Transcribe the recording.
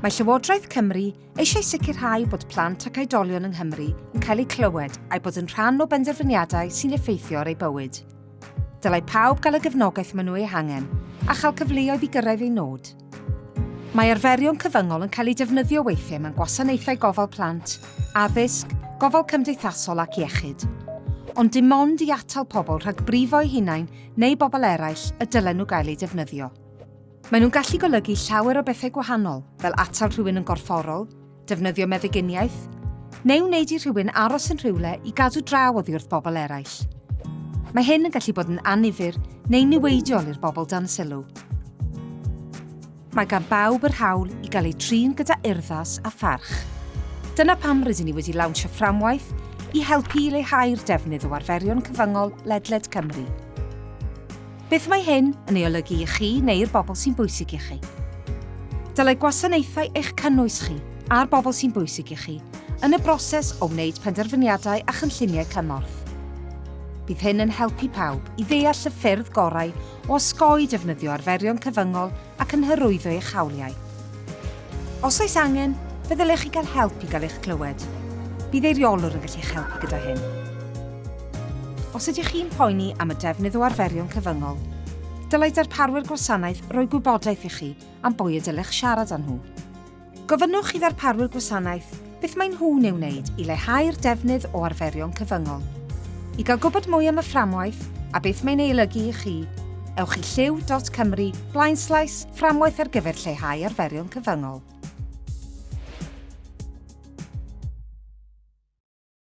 Mae Llywodraeth Cymru eisiau sicrhau bod plant ac oedolion yng Nghymru yn cael eu clywed a'i bod yn rhan o benderfyniadau sy'n effeithio ar ei bywyd. Dylai pawb gael y gefnogaeth maen nhw ei hangen a chael cyfleoedd i gyrraedd ei nod. Mae arferion cyfyngol yn cael eu defnyddio weithiau mewn gwasanaethau gofal plant, addysg, gofal cymdeithasol ac iechyd. Ond dim ond i atal pobl rhag brifo'u hunain neu bobl eraill y dylen nhw gael eu defnyddio. Maen nhw'n gallu golygu llawer o bethau gwahanol, fel atal rhywun yn gorfforol, defnyddio meddyginiaeth, neu wneud i rhywun aros yn rhywle i gadw draw oddi wrth bobl eraill. Mae hyn yn gallu bod yn anifir neu niweidiol i'r bobl dan sylw. Mae gan bawb yr hawl i gael ei trin gyda urddas a pharch. Dyna pam rydyn ni wedi lawnsio fframwaith i helpu i leihau'r defnydd o arferion cyfyngol ledled Cymru. Beth mae hyn yn ei olygu i chi neu'r bobl sy'n bwysig i chi? Dylai gwasanaethau eich cynnwys chi a'r bobl sy'n bwysig i chi yn y broses o wneud penderfyniadau a chynlluniau cymorth. Bydd hyn yn helpu pawb i ddeall y ffyrdd gorau o osgoi defnyddio arferion cyfyngol ac yn hyrwyddo eich hawliau. Os oes angen, fe ddylech chi gael help i gael eich clywed. Bydd eiriolwr yn gallu helpu gyda hyn os ydych chi'n poeni am y defnydd o arferion cyfyngol, dylai darparwyr gwasanaeth roi gwybodaeth i chi am bwy y dylech siarad â nhw. Gofynnwch i ddarparwyr gwasanaeth beth mae nhw'n ei wneud i leihau'r defnydd o arferion cyfyngol. I gael gwybod mwy am y fframwaith a beth mae'n ei olygu i chi, ewch i lliw.cymru blaenslais fframwaith ar gyfer lleihau arferion cyfyngol.